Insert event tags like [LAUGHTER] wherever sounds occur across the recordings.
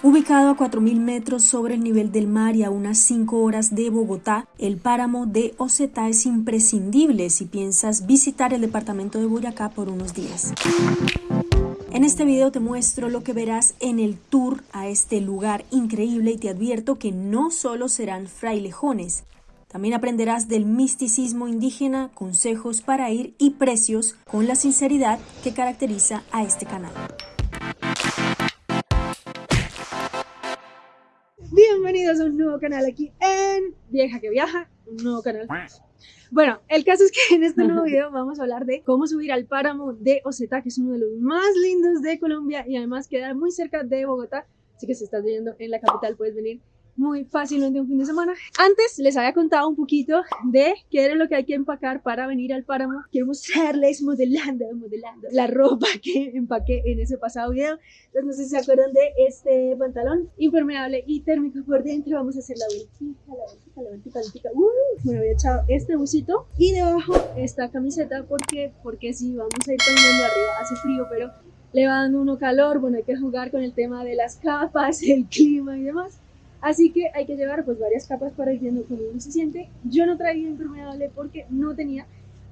Ubicado a 4.000 metros sobre el nivel del mar y a unas 5 horas de Bogotá, el páramo de Ocetá es imprescindible si piensas visitar el departamento de Boyacá por unos días. En este video te muestro lo que verás en el tour a este lugar increíble y te advierto que no solo serán frailejones, también aprenderás del misticismo indígena, consejos para ir y precios con la sinceridad que caracteriza a este canal. Bienvenidos a un nuevo canal aquí en Vieja que Viaja, un nuevo canal. Bueno, el caso es que en este nuevo [LAUGHS] video vamos a hablar de cómo subir al páramo de Ocetá, que es uno de los más lindos de Colombia y además queda muy cerca de Bogotá. Así que si estás viviendo en la capital puedes venir muy fácilmente un fin de semana. Antes les había contado un poquito de qué era lo que hay que empacar para venir al páramo. Quiero mostrarles modelando, modelando la ropa que empaqué en ese pasado video. Entonces no sé si se acuerdan de este pantalón impermeable y térmico por dentro. Vamos a hacer la vueltita, la vueltita, la vueltita, la vueltita. Uh, bueno, había echado este busito y debajo esta camiseta porque, porque sí, vamos a ir caminando arriba. Hace frío, pero le va dando uno calor. Bueno, hay que jugar con el tema de las capas, [LAUGHS] el clima y demás. Así que hay que llevar pues varias capas para ir viendo cómo uno se siente. Yo no traía impermeable porque no tenía,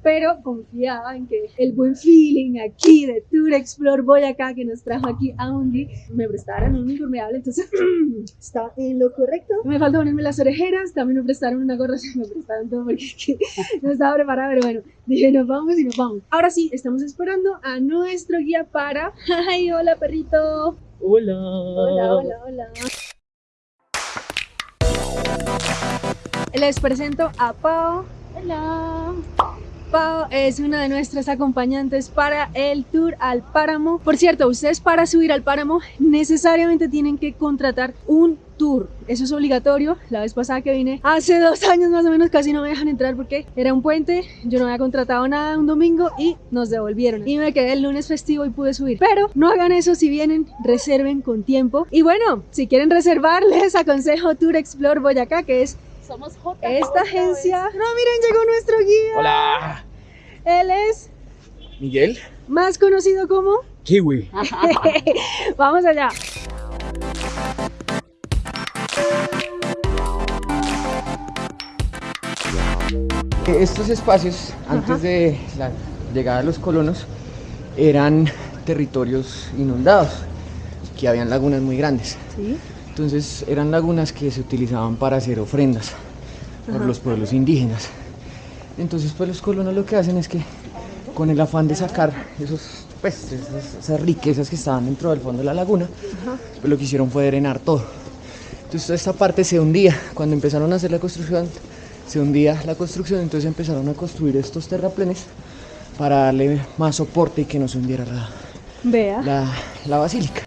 pero confiaba en que el buen feeling aquí de Tour Explore Boyacá que nos trajo aquí a Undi me prestaran un impermeable, entonces [CLEARS THROAT] está en lo correcto. Me falta ponerme las orejeras, también me prestaron una gorra, [LAUGHS] me prestaron todo porque [LAUGHS] no estaba preparada, pero bueno, dije nos vamos y nos vamos. Ahora sí, estamos esperando a nuestro guía para... [LAUGHS] ¡Ay, hola perrito! Hola. Hola, hola, hola. Les presento a Pau. Hola. Pau es una de nuestras acompañantes para el tour al páramo. Por cierto, ustedes para subir al páramo necesariamente tienen que contratar un tour. Eso es obligatorio. La vez pasada que vine, hace dos años más o menos, casi no me dejan entrar porque era un puente. Yo no había contratado nada un domingo y nos devolvieron. Y me quedé el lunes festivo y pude subir. Pero no hagan eso si vienen, reserven con tiempo. Y bueno, si quieren reservar, [LAUGHS] les aconsejo Tour Explore Boyacá, que es Somos J. esta agencia. No, miren, llegó nuestro guía. Hola. Él es Miguel. más conocido como. Kiwi. [LAUGHS] Vamos allá. Estos espacios, antes de la llegada de los colonos, eran territorios inundados, que habían lagunas muy grandes. Sí. Entonces eran lagunas que se utilizaban para hacer ofrendas por los pueblos indígenas. Entonces pues los colonos lo que hacen es que con el afán de sacar esos, pues, esas, esas riquezas que estaban dentro del fondo de la laguna, pues lo que hicieron fue drenar todo. Entonces toda esta parte se hundía. Cuando empezaron a hacer la construcción, se hundía la construcción, entonces empezaron a construir estos terraplenes para darle más soporte y que no se hundiera la, Vea. la, la basílica.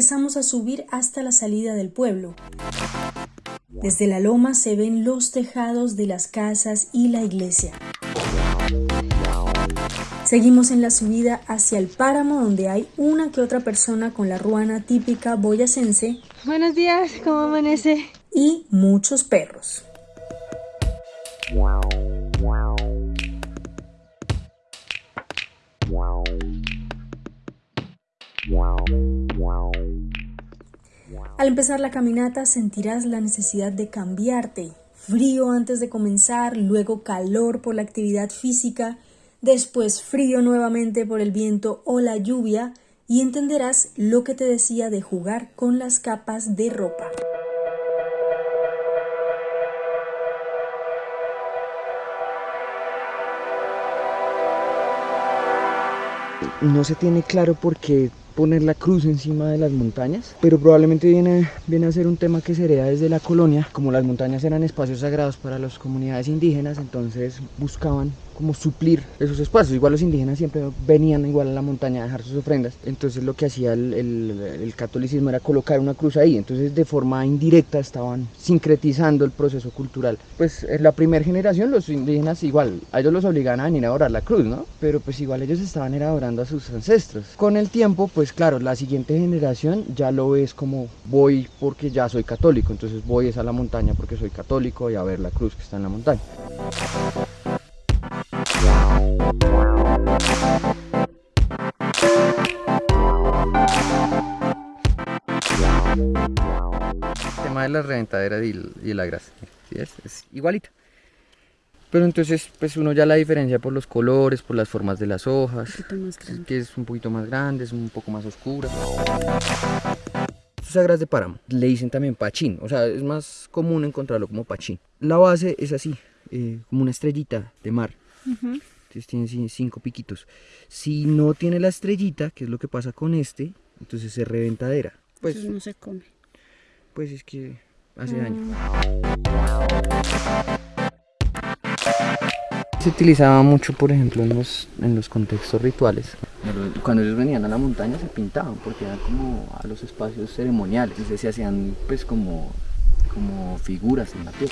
Empezamos a subir hasta la salida del pueblo. Desde la loma se ven los tejados de las casas y la iglesia. Seguimos en la subida hacia el páramo donde hay una que otra persona con la ruana típica boyacense Buenos días, ¿cómo amanece? y muchos perros. Al empezar la caminata sentirás la necesidad de cambiarte. Frío antes de comenzar, luego calor por la actividad física, después frío nuevamente por el viento o la lluvia y entenderás lo que te decía de jugar con las capas de ropa. no se tiene claro por qué poner la cruz encima de las montañas, pero probablemente viene, viene a ser un tema que se hereda desde la colonia, como las montañas eran espacios sagrados para las comunidades indígenas, entonces buscaban como suplir esos espacios. Igual los indígenas siempre venían igual a la montaña a dejar sus ofrendas, entonces lo que hacía el, el- el catolicismo era colocar una cruz ahí, entonces de forma indirecta estaban sincretizando el proceso cultural. Pues en la primera generación los indígenas igual, a ellos los obligaban a venir a adorar la cruz, ¿no? Pero pues igual ellos estaban era adorando a sus ancestros. Con el tiempo, pues pues claro, la siguiente generación ya lo ves como voy porque ya soy católico, entonces voy es a la montaña porque soy católico y a ver la cruz que está en la montaña. El tema de la reventadera y, la grasa, es igualita. Pero entonces, pues uno ya la diferencia por los colores, por las formas de las hojas, que es un poquito más grande, es un poco más oscura. Sagras de páramo le dicen también pachín, o sea, es más común encontrarlo como pachín. La base es así, eh, como una estrellita de mar. Entonces tiene cinco piquitos. Si no tiene la estrellita, que es lo que pasa con este, entonces es reventadera. Pues no se come. Pues es que hace daño. Se utilizaba mucho, por ejemplo, en los, en los contextos rituales. Cuando ellos venían a la montaña se pintaban porque eran como a los espacios ceremoniales. Entonces se hacían pues como, como figuras en la piel.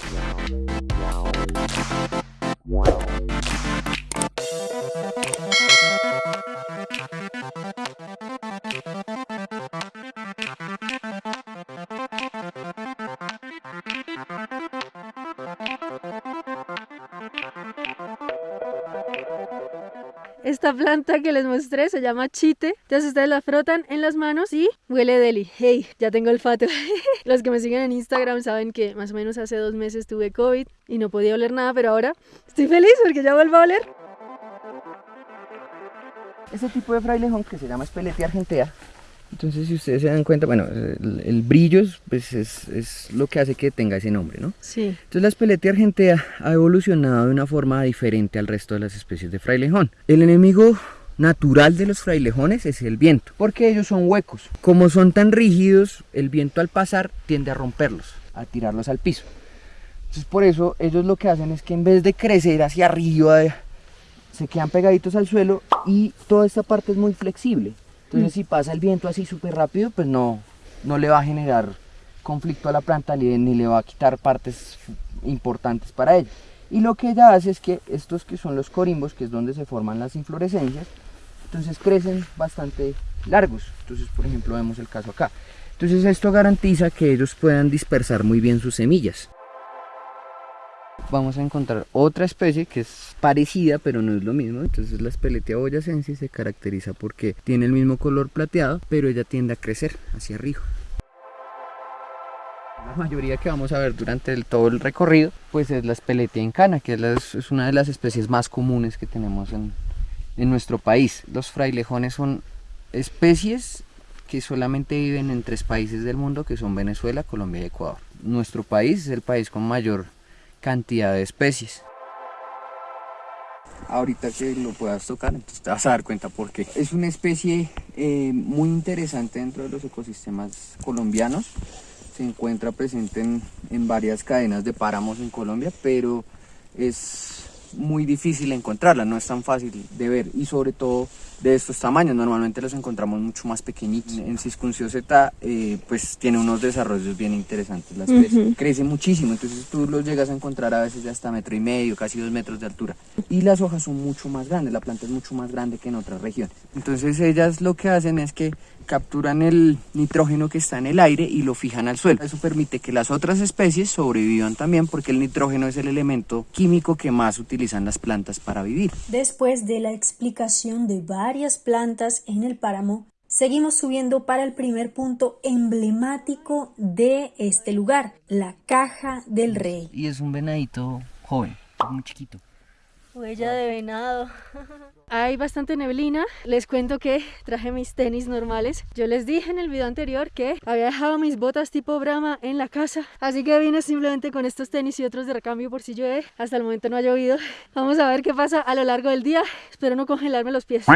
Esta planta que les mostré se llama chite. Entonces ustedes la frotan en las manos y huele deli. Hey, ya tengo olfato. [LAUGHS] Los que me siguen en Instagram saben que más o menos hace dos meses tuve COVID y no podía oler nada, pero ahora estoy feliz porque ya vuelvo a oler. Este tipo de frailejón que se llama Speletia argentea entonces, si ustedes se dan cuenta, bueno, el, brillo pues, es, lo que hace que tenga ese nombre, ¿no? Sí. Entonces, la espeletea argentea ha evolucionado de una forma diferente al resto de las especies de frailejón. El enemigo natural de los frailejones es el viento, porque ellos son huecos. Como son tan rígidos, el viento al pasar tiende a romperlos, a tirarlos al piso. Entonces, por eso ellos lo que hacen es que en vez de crecer hacia arriba, se quedan pegaditos al suelo y toda esta parte es muy flexible. Entonces, mm. si pasa el viento así súper rápido, pues no, no le va a generar conflicto a la planta ni le va a quitar partes importantes para ella. Y lo que ella hace es que estos que son los corimbos, que es donde se forman las inflorescencias, entonces crecen bastante largos. Entonces, por ejemplo, vemos el caso acá. Entonces esto garantiza que ellos puedan dispersar muy bien sus semillas vamos a encontrar otra especie que es parecida pero no es lo mismo. Entonces la Speletia boyacensis se caracteriza porque tiene el mismo color plateado pero ella tiende a crecer hacia arriba. La mayoría que vamos a ver durante todo el recorrido pues es la Speletia incana que es, una de las especies más comunes que tenemos en, en nuestro país. Los frailejones son especies que solamente viven en tres países del mundo que son Venezuela, Colombia y Ecuador. Nuestro país es el país con mayor cantidad de especies. Ahorita que lo puedas tocar, entonces te vas a dar cuenta por qué. Es una especie eh, muy interesante dentro de los ecosistemas colombianos. Se encuentra presente en, en varias cadenas de páramos en Colombia, pero es muy difícil encontrarla, no es tan fácil de ver y sobre todo de estos tamaños, normalmente los encontramos mucho más pequeñitos. En Ciscuncio Z eh, pues tiene unos desarrollos bien interesantes la especie, crece muchísimo, entonces tú los llegas a encontrar a veces de hasta metro y medio, casi dos metros de altura y las hojas son mucho más grandes, la planta es mucho más grande que en otras regiones. Entonces ellas lo que hacen es que capturan el nitrógeno que está en el aire y lo fijan al suelo. Eso permite que las otras especies sobrevivan también porque el nitrógeno es el elemento químico que más utilizan las plantas para vivir. Después de la explicación de varias plantas en el páramo, seguimos subiendo para el primer punto emblemático de este lugar, la caja del rey. Y es un venadito joven, muy chiquito. Huella de venado. Hay bastante neblina. Les cuento que traje mis tenis normales. Yo les dije en el video anterior que había dejado mis botas tipo Brahma en la casa. Así que vine simplemente con estos tenis y otros de recambio por si llueve. Hasta el momento no ha llovido. Vamos a ver qué pasa a lo largo del día. Espero no congelarme los pies.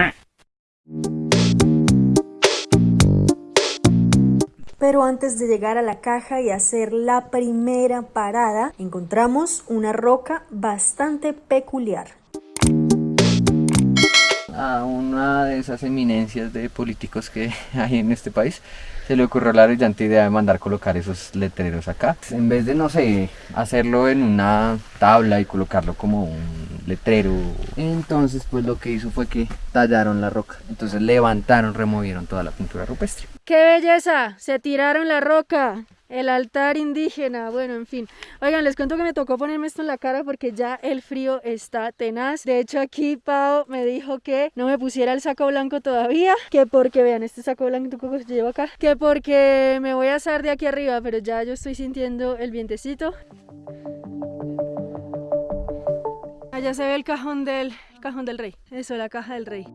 Pero antes de llegar a la caja y hacer la primera parada, encontramos una roca bastante peculiar. A una de esas eminencias de políticos que [LAUGHS] hay en este país se le ocurrió la brillante idea de mandar colocar esos letreros acá. En vez de, no sé, hacerlo en una tabla y colocarlo como un letrero. Entonces, pues lo que hizo fue que tallaron la roca. Entonces levantaron, removieron toda la pintura rupestre. ¡Qué belleza! Se tiraron la roca. el altar indígena, bueno, en fin. Oigan, les cuento que me tocó ponerme esto en la cara porque ya el frío está tenaz. De hecho, aquí Pau me dijo que no me pusiera el saco blanco todavía, que porque, vean, este saco blanco que llevo acá, que porque me voy a asar de aquí arriba, pero ya yo estoy sintiendo el vientecito. Allá se ve el cajón del, cajón del rey, eso, la caja del rey.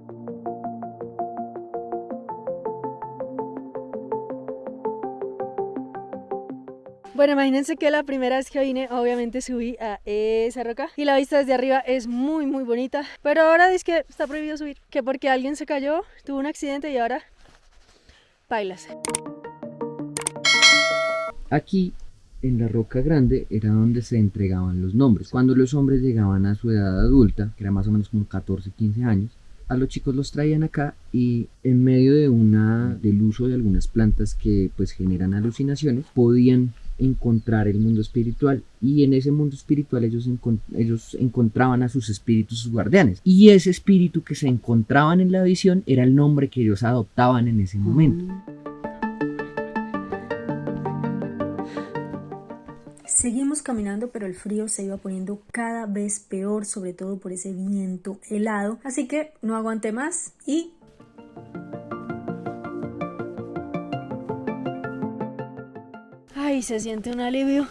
Bueno, imagínense que la primera vez que vine, obviamente subí a esa roca y la vista desde arriba es muy, muy bonita. Pero ahora dice que está prohibido subir, que porque alguien se cayó, tuvo un accidente y ahora bailas. Aquí en la Roca Grande era donde se entregaban los nombres. Cuando los hombres llegaban a su edad adulta, que era más o menos como 14, 15 años, a los chicos los traían acá y en medio de una del uso de algunas plantas que pues generan alucinaciones podían encontrar el mundo espiritual y en ese mundo espiritual ellos, ellos encontraban a sus espíritus guardianes y ese espíritu que se encontraban en la visión era el nombre que ellos adoptaban en ese momento. Seguimos caminando, pero el frío se iba poniendo cada vez peor, sobre todo por ese viento helado. Así que no aguanté más y Ay, se siente un alivio.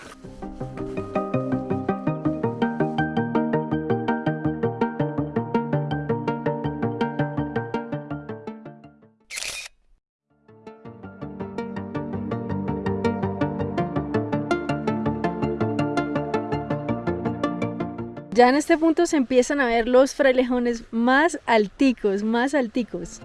Ya en este punto se empiezan a ver los frailejones más alticos, más alticos.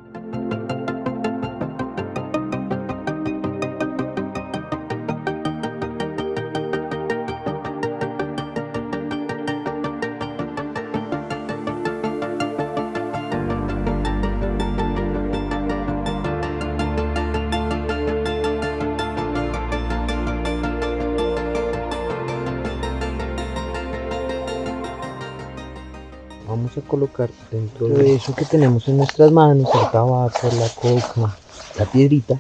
Colocar dentro de eso que tenemos en nuestras manos, el tabaco, la coca, la piedrita.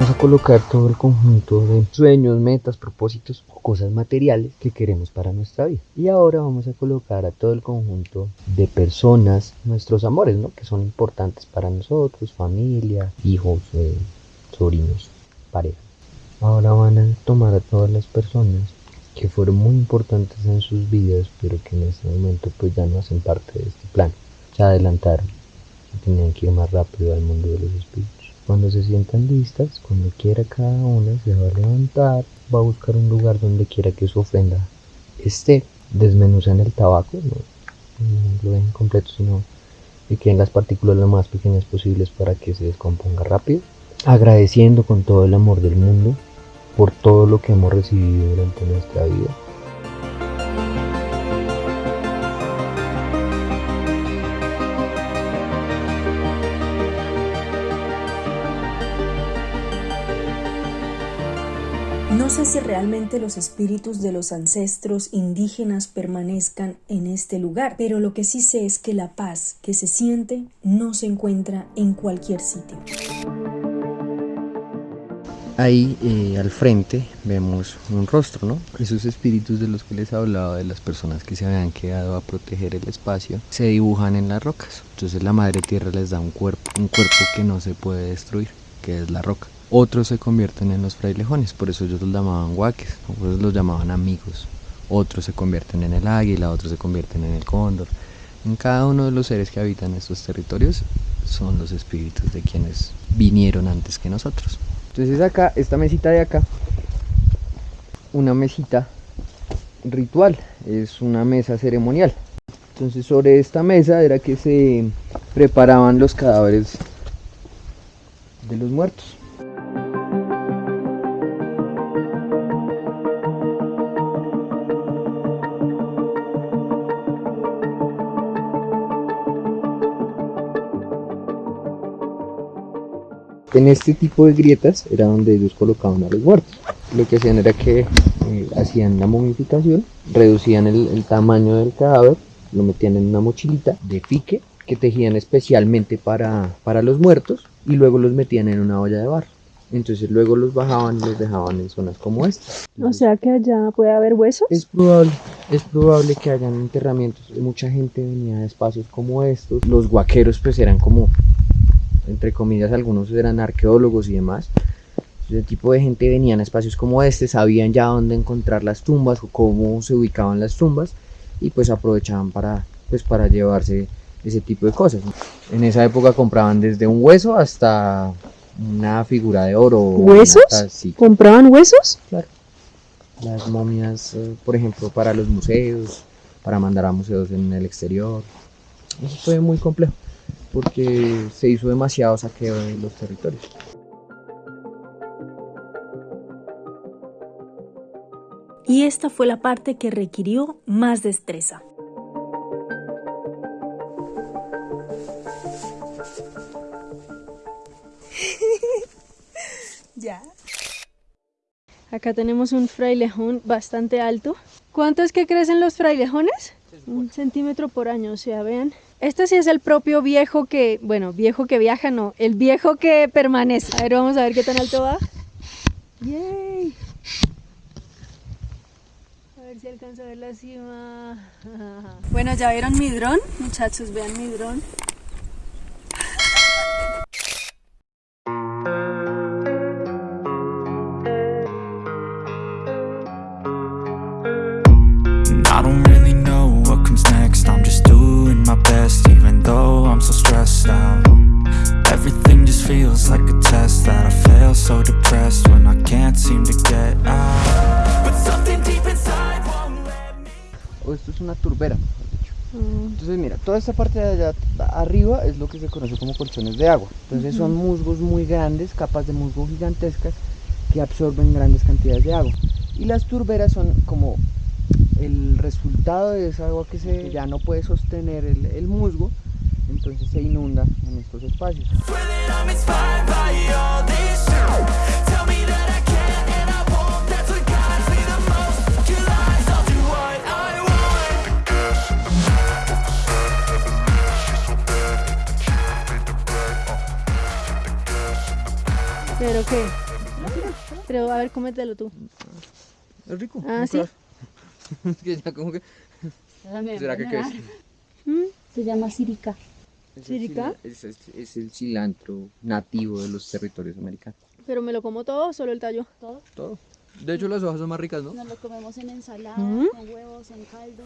Vamos a colocar todo el conjunto de sueños, metas, propósitos o cosas materiales que queremos para nuestra vida. Y ahora vamos a colocar a todo el conjunto de personas, nuestros amores, ¿no? Que son importantes para nosotros, familia, hijos, eh, sobrinos, pareja. Ahora van a tomar a todas las personas que fueron muy importantes en sus vidas, pero que en este momento pues ya no hacen parte de este plan. Se adelantaron y tenían que ir más rápido al mundo de los espíritus. Cuando se sientan listas, cuando quiera cada una se va a levantar, va a buscar un lugar donde quiera que su ofrenda esté. Desmenuzan el tabaco, no, lo dejen completo, sino que queden las partículas lo más pequeñas posibles para que se descomponga rápido. Agradeciendo con todo el amor del mundo por todo lo que hemos recibido durante nuestra vida. No sé si realmente los espíritus de los ancestros indígenas permanezcan en este lugar, pero lo que sí sé es que la paz que se siente no se encuentra en cualquier sitio. Ahí eh, al frente vemos un rostro, ¿no? Esos espíritus de los que les hablaba, de las personas que se habían quedado a proteger el espacio, se dibujan en las rocas. Entonces la Madre Tierra les da un cuerpo, un cuerpo que no se puede destruir, que es la roca. Otros se convierten en los frailejones, por eso ellos los llamaban guaques, otros los llamaban amigos. Otros se convierten en el águila, otros se convierten en el cóndor. En cada uno de los seres que habitan estos territorios son los espíritus de quienes vinieron antes que nosotros. Entonces acá, esta mesita de acá, una mesita ritual, es una mesa ceremonial. Entonces sobre esta mesa era que se preparaban los cadáveres de los muertos. En este tipo de grietas era donde ellos colocaban a los muertos. Lo que hacían era que eh, hacían la momificación, reducían el, tamaño del cadáver, lo metían en una mochilita de pique que tejían especialmente para, para los muertos y luego los metían en una olla de barro. Entonces luego los bajaban y los dejaban en zonas como esta. O sea que allá puede haber huesos. Es probable, es probable que hayan enterramientos. Mucha gente venía de espacios como estos. Los guaqueros pues eran como, entre comillas, algunos eran arqueólogos y demás. Ese tipo de gente venían a espacios como este, sabían ya dónde encontrar las tumbas o cómo se ubicaban las tumbas y pues aprovechaban para, pues, para llevarse ese tipo de cosas. En esa época compraban desde un hueso hasta una figura de oro. ¿Huesos? Sí, ¿Compraban huesos? claro. Las momias, eh, por ejemplo, para los museos, para mandar a museos en el exterior. Eso fue muy complejo porque se hizo demasiado saqueo de los territorios. Y esta fue la parte que requirió más destreza. [LAUGHS] ya. Acá tenemos un frailejón bastante alto. ¿Cuánto es que crecen los frailejones? Un centímetro por año, o sea, vean. Este sí es el propio viejo que, bueno, viejo que viaja, no, el viejo que permanece. A ver, vamos a ver qué tan alto va. ¡Yay! A ver si alcanzo a ver la cima. [LAUGHS] Bueno, ¿ya vieron mi dron? Muchachos, vean mi dron. Esta parte de allá arriba es lo que se conoce como colchones de agua. Entonces son musgos muy grandes, capas de musgo gigantescas que absorben grandes cantidades de agua. Y las turberas son como el resultado de esa agua que se ya no puede sostener el, el musgo, entonces se inunda en estos espacios. ¿Pero qué? Pero a ver, cómetelo tú. Es rico. Ah, ¿sí? [LAUGHS] Es que ya como que... ¿Será que qué es? ¿Mm? Se llama sirica. Es ¿Sirica? Es, es- es el cilantro nativo de los territorios americanos. ¿Pero me lo como todo o solo el tallo? Todo. Todo. De hecho las hojas son más ricas, ¿no? Nos lo comemos en ensalada, ¿Mm? con huevos, en caldo.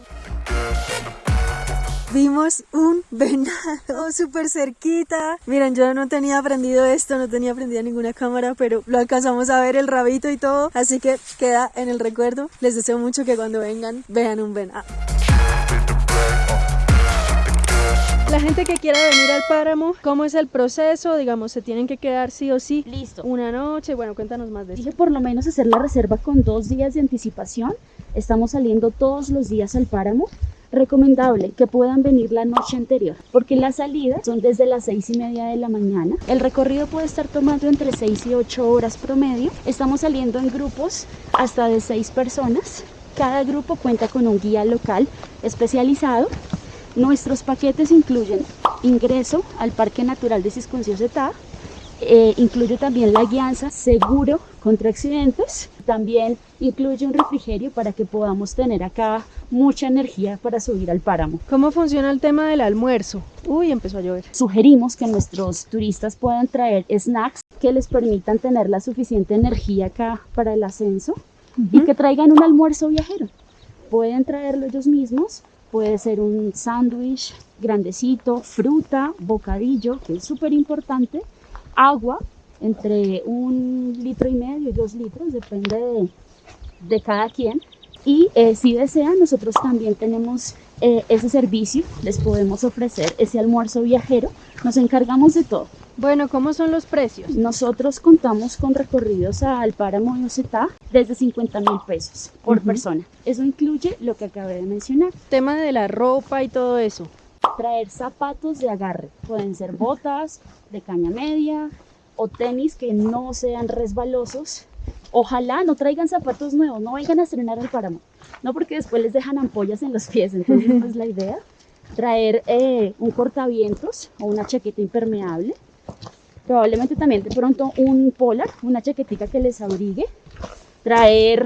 Vimos un [LAUGHS] venado súper cerquita. Miren, yo no tenía aprendido esto, no tenía aprendida ninguna cámara, pero lo alcanzamos a ver el rabito y todo. Así que queda en el recuerdo. Les deseo mucho que cuando vengan vean un venado. La gente que quiera venir al páramo, ¿cómo es el proceso? Digamos, ¿se tienen que quedar sí o sí Listo. una noche? Bueno, cuéntanos más de eso. Dije por lo menos hacer la reserva con dos días de anticipación. Estamos saliendo todos los días al páramo. Recomendable que puedan venir la noche anterior, porque las salidas son desde las seis y media de la mañana. El recorrido puede estar tomando entre 6 y 8 horas promedio. Estamos saliendo en grupos hasta de 6 personas. Cada grupo cuenta con un guía local especializado. Nuestros paquetes incluyen ingreso al Parque Natural de Ciscuncio-Setá, eh, incluye también la guianza seguro contra accidentes. También incluye un refrigerio para que podamos tener acá mucha energía para subir al páramo. ¿Cómo funciona el tema del almuerzo? Uy, empezó a llover. Sugerimos que nuestros turistas puedan traer snacks que les permitan tener la suficiente energía acá para el ascenso y que traigan un almuerzo viajero. Pueden traerlo ellos mismos, puede ser un sándwich grandecito, fruta, bocadillo, que es súper importante, agua entre un litro y medio y dos litros, depende de, de cada quien. Y eh, si desean, nosotros también tenemos eh, ese servicio, les podemos ofrecer ese almuerzo viajero, nos encargamos de todo. Bueno, ¿cómo son los precios? Nosotros contamos con recorridos al páramo de Ocetá desde 50 mil pesos por persona. Eso incluye lo que acabé de mencionar. Tema de la ropa y todo eso. Traer zapatos de agarre. Pueden ser botas de caña media o tenis que no sean resbalosos. Ojalá no traigan zapatos nuevos, no vengan a estrenar el páramo. No porque después les dejan ampollas en los pies, entonces no [LAUGHS] es la idea. traer eh, un cortavientos o una chaqueta impermeable, probablemente también de pronto un polar, una chaquetica que les abrigue, traer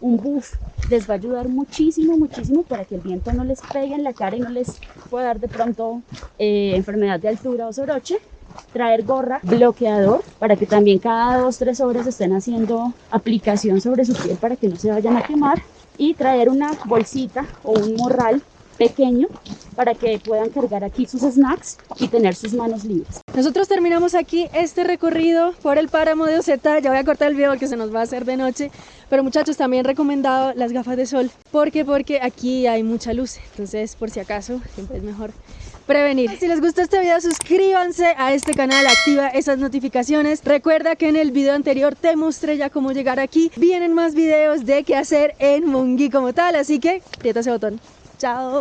un buff les va a ayudar muchísimo, muchísimo para que el viento no les pegue en la cara y no les pueda dar de pronto eh, enfermedad de altura o soroche. Traer gorra, bloqueador, para que también cada dos, tres horas estén haciendo aplicación sobre su piel para que no se vayan a quemar. Y traer una bolsita o un morral pequeño para que puedan cargar aquí sus snacks y tener sus manos libres. Nosotros terminamos aquí este recorrido por el páramo de Oceta. Ya voy a cortar el video porque se nos va a hacer de noche. Pero muchachos, también recomendado las gafas de sol. ¿Por qué? Porque aquí hay mucha luz. Entonces, por si acaso, siempre es mejor prevenir. Si les gustó este video, suscríbanse a este canal, activa esas notificaciones. Recuerda que en el video anterior te mostré ya cómo llegar aquí. Vienen más videos de qué hacer en Mungi como tal, así que aprieta ese botón. Chao.